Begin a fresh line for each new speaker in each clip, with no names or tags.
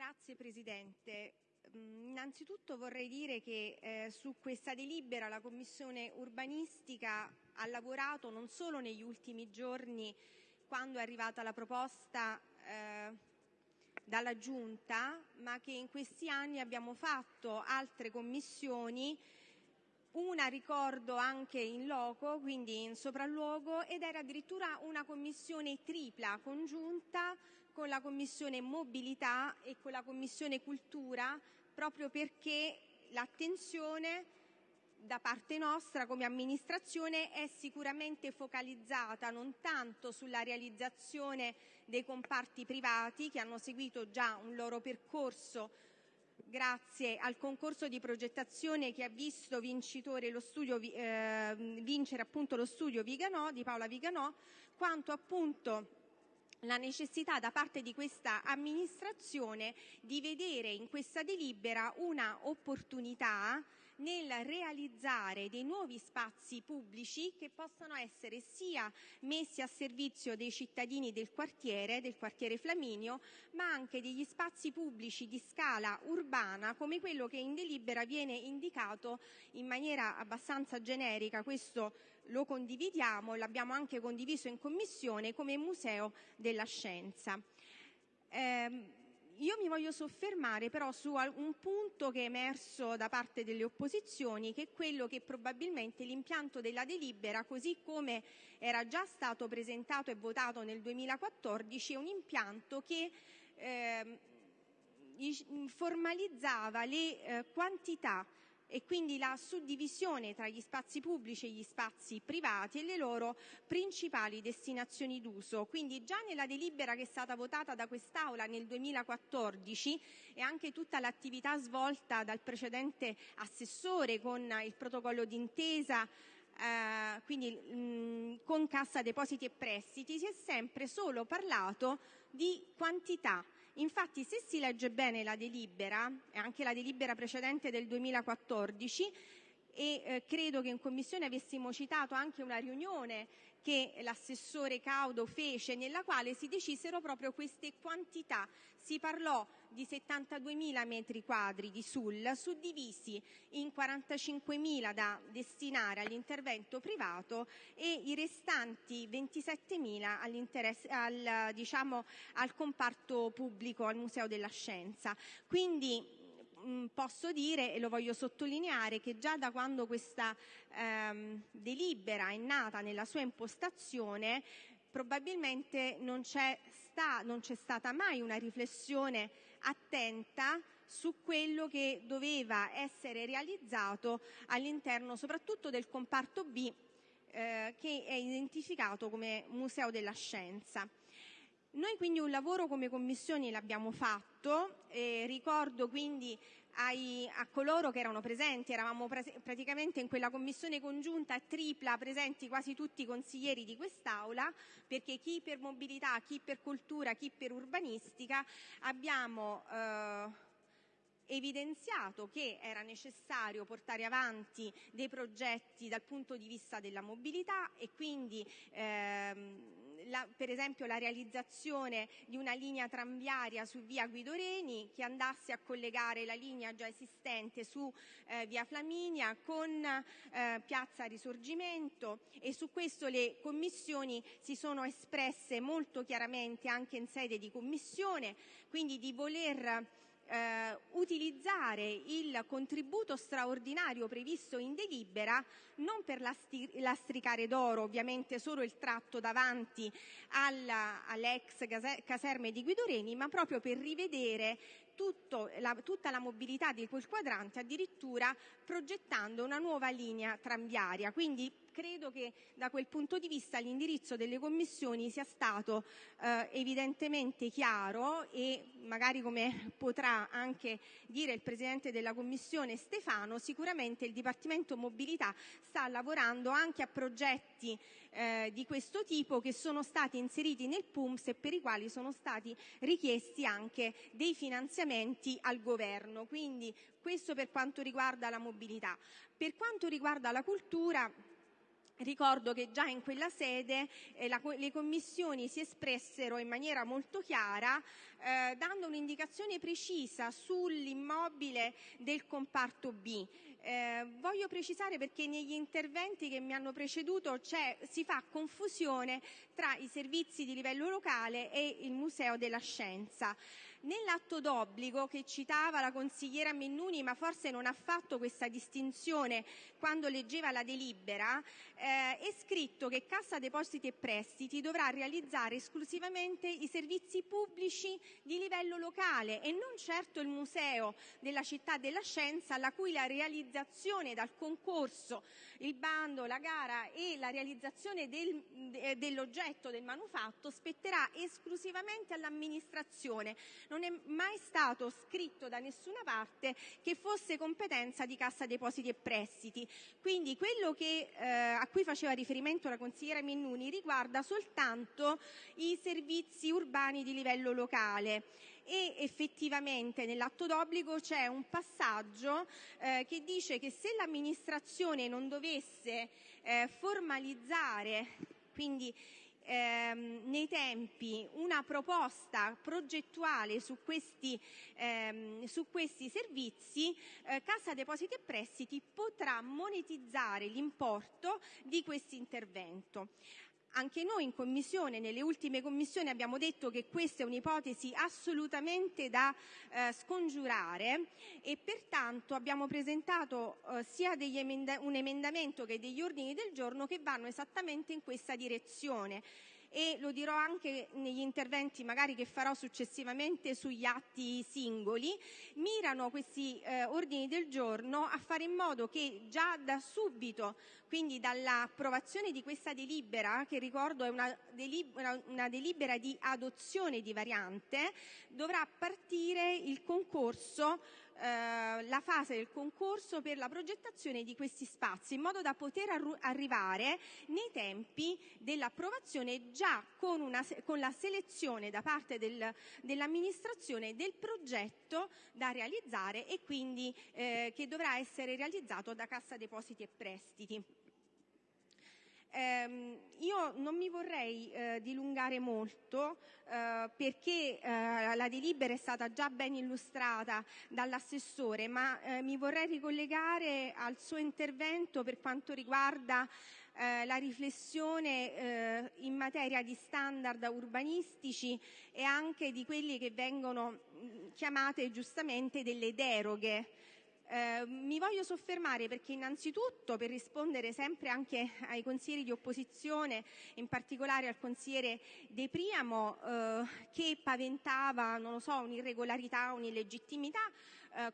Signor Presidente, innanzitutto vorrei dire che eh, su questa delibera la Commissione urbanistica ha lavorato non solo negli ultimi giorni, quando è arrivata la proposta eh, dalla Giunta, ma che in questi anni abbiamo fatto altre commissioni una ricordo anche in loco, quindi in sopralluogo, ed era addirittura una commissione tripla congiunta con la commissione mobilità e con la commissione cultura, proprio perché l'attenzione da parte nostra come amministrazione è sicuramente focalizzata non tanto sulla realizzazione dei comparti privati che hanno seguito già un loro percorso grazie al concorso di progettazione che ha visto lo studio, eh, vincere appunto lo studio Viganò, di Paola Viganò, quanto appunto la necessità da parte di questa amministrazione di vedere in questa delibera una opportunità nel realizzare dei nuovi spazi pubblici che possano essere sia messi a servizio dei cittadini del quartiere, del quartiere Flaminio, ma anche degli spazi pubblici di scala urbana come quello che in delibera viene indicato in maniera abbastanza generica, questo lo condividiamo, l'abbiamo anche condiviso in Commissione, come Museo della Scienza. Io mi voglio soffermare però su un punto che è emerso da parte delle opposizioni, che è quello che probabilmente l'impianto della delibera, così come era già stato presentato e votato nel 2014, è un impianto che eh, formalizzava le eh, quantità e quindi la suddivisione tra gli spazi pubblici e gli spazi privati e le loro principali destinazioni d'uso. Quindi già nella delibera che è stata votata da quest'Aula nel 2014 e anche tutta l'attività svolta dal precedente assessore con il protocollo d'intesa eh, quindi con Cassa Depositi e Prestiti si è sempre solo parlato di quantità Infatti, se si legge bene la delibera, anche la delibera precedente del 2014, e eh, credo che in Commissione avessimo citato anche una riunione che l'assessore Caudo fece, nella quale si decisero proprio queste quantità. Si parlò di 72.000 metri quadri di SUL suddivisi in 45.000 da destinare all'intervento privato e i restanti 27.000 al, diciamo, al comparto pubblico, al Museo della Scienza. Quindi posso dire, e lo voglio sottolineare, che già da quando questa ehm, delibera è nata nella sua impostazione, probabilmente non c'è, sta, non c'è stata mai una riflessione attenta su quello che doveva essere realizzato all'interno soprattutto del comparto B eh, che è identificato come Museo della Scienza. Noi quindi un lavoro come commissioni l'abbiamo fatto, ricordo quindi a coloro che erano presenti, eravamo praticamente in quella commissione congiunta tripla presenti quasi tutti i consiglieri di quest'Aula, perché chi per mobilità, chi per cultura, chi per urbanistica abbiamo eh, evidenziato che era necessario portare avanti dei progetti dal punto di vista della mobilità e quindi ehm, per esempio la realizzazione di una linea tranviaria su via Guidoreni che andasse a collegare la linea già esistente su eh, via Flaminia con eh, piazza Risorgimento. E su questo le commissioni si sono espresse molto chiaramente anche in sede di commissione, quindi di voler utilizzare il contributo straordinario previsto in delibera non per lastricare d'oro ovviamente solo il tratto davanti alla, alle ex caserme di Guidoreni, ma proprio per rivedere tutta la mobilità di quel quadrante, addirittura progettando una nuova linea tranviaria. Credo che da quel punto di vista l'indirizzo delle commissioni sia stato eh, evidentemente chiaro e magari come potrà anche dire il Presidente della Commissione Stefano, sicuramente il Dipartimento Mobilità sta lavorando anche a progetti eh, di questo tipo che sono stati inseriti nel PUMS e per i quali sono stati richiesti anche dei finanziamenti al Governo. Quindi questo per quanto riguarda la mobilità. Per quanto riguarda la cultura, Ricordo che già in quella sede eh, le commissioni si espressero in maniera molto chiara eh, dando un'indicazione precisa sull'immobile del comparto B. Eh, voglio precisare perché negli interventi che mi hanno preceduto si fa confusione tra i servizi di livello locale e il Museo della Scienza. Nell'atto d'obbligo che citava la consigliera Mennuni, ma forse non ha fatto questa distinzione quando leggeva la delibera, eh, è scritto che Cassa Depositi e Prestiti dovrà realizzare esclusivamente i servizi pubblici di livello locale e non certo il Museo della Città della Scienza, la cui realizzazione dal concorso, il bando, la gara e la realizzazione del, dell'oggetto del manufatto spetterà esclusivamente all'amministrazione non è mai stato scritto da nessuna parte che fosse competenza di Cassa Depositi e Prestiti. Quindi quello che, eh, a cui faceva riferimento la consigliera Mennuni riguarda soltanto i servizi urbani di livello locale e effettivamente nell'atto d'obbligo c'è un passaggio eh, che dice che se l'amministrazione non dovesse eh, formalizzare quindi ehm, nei tempi una proposta progettuale su questi, ehm, su questi servizi, eh, Cassa Depositi e Prestiti potrà monetizzare l'importo di questo intervento. Anche noi in Commissione, nelle ultime commissioni, abbiamo detto che questa è un'ipotesi assolutamente da eh, scongiurare e pertanto abbiamo presentato eh, sia un emendamento che degli ordini del giorno che vanno esattamente in questa direzione e lo dirò anche negli interventi magari che farò successivamente sugli atti singoli, mirano questi eh, ordini del giorno a fare in modo che già da subito, quindi dall'approvazione di questa delibera, che ricordo è una, delibera, di adozione di variante, dovrà partire il concorso la fase del concorso per la progettazione di questi spazi, in modo da poter arrivare nei tempi dell'approvazione già con, la selezione da parte del, dell'amministrazione del progetto da realizzare e quindi eh, che dovrà essere realizzato da Cassa Depositi e Prestiti. Non mi vorrei eh, dilungare molto eh, perché eh, la delibera è stata già ben illustrata dall'assessore, ma mi vorrei ricollegare al suo intervento per quanto riguarda la riflessione in materia di standard urbanistici e anche di quelli che vengono chiamate giustamente delle deroghe mi voglio soffermare perché innanzitutto per rispondere sempre anche ai consiglieri di opposizione, in particolare al consigliere De Priamo eh, che paventava, un'irregolarità, un'illegittimità,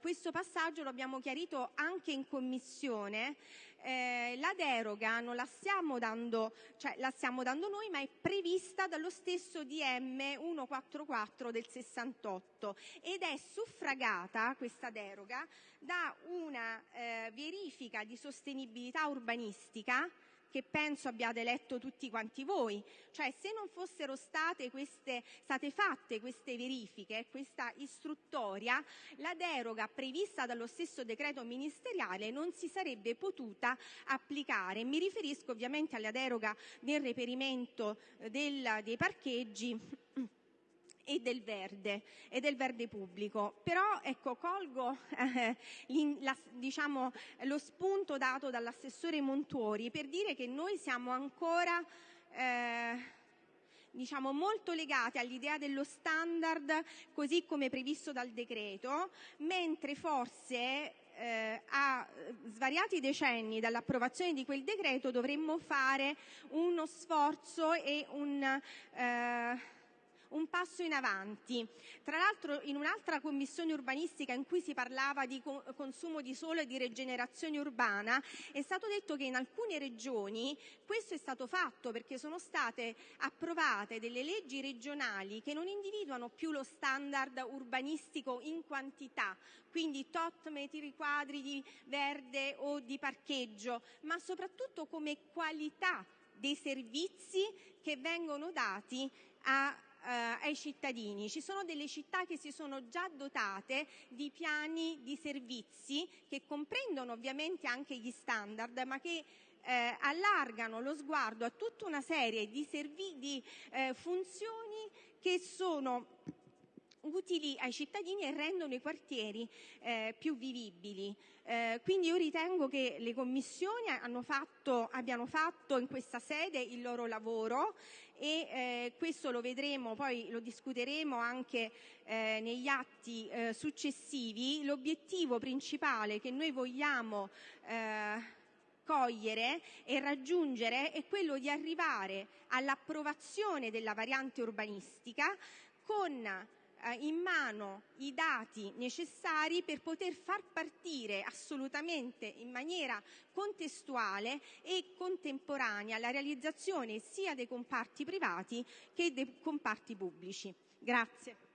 questo passaggio lo abbiamo chiarito anche in commissione. Eh, la deroga non la stiamo, dando, cioè, la stiamo dando noi, ma è prevista dallo stesso DM 144 del 68 ed è suffragata questa deroga da una eh, verifica di sostenibilità urbanistica che penso abbiate letto tutti quanti voi. Cioè, se non fossero state, fatte queste verifiche, questa istruttoria, la deroga prevista dallo stesso decreto ministeriale non si sarebbe potuta applicare. Mi riferisco ovviamente alla deroga del reperimento dei parcheggi e del verde pubblico. Però ecco, colgo eh, la, diciamo, lo spunto dato dall'assessore Montori per dire che noi siamo ancora eh, diciamo, molto legati all'idea dello standard così come previsto dal decreto, mentre forse eh, a svariati decenni dall'approvazione di quel decreto dovremmo fare uno sforzo e un eh, un passo in avanti. Tra l'altro in un'altra commissione urbanistica in cui si parlava di consumo di suolo e di rigenerazione urbana è stato detto che in alcune regioni questo è stato fatto perché sono state approvate delle leggi regionali che non individuano più lo standard urbanistico in quantità, quindi tot metri quadri di verde o di parcheggio, ma soprattutto come qualità dei servizi che vengono dati a ai cittadini. Ci sono delle città che si sono già dotate di piani di servizi che comprendono ovviamente anche gli standard, ma che eh, allargano lo sguardo a tutta una serie di, di eh, funzioni che sono utili ai cittadini e rendono i quartieri eh, più vivibili. Eh, quindi io ritengo che le commissioni fatto, abbiano fatto in questa sede il loro lavoro e eh, questo lo vedremo, poi lo discuteremo anche eh, negli atti eh, successivi. L'obiettivo principale che noi vogliamo eh, cogliere e raggiungere è quello di arrivare all'approvazione della variante urbanistica con in mano i dati necessari per poter far partire assolutamente in maniera contestuale e contemporanea la realizzazione sia dei comparti privati che dei comparti pubblici. Grazie.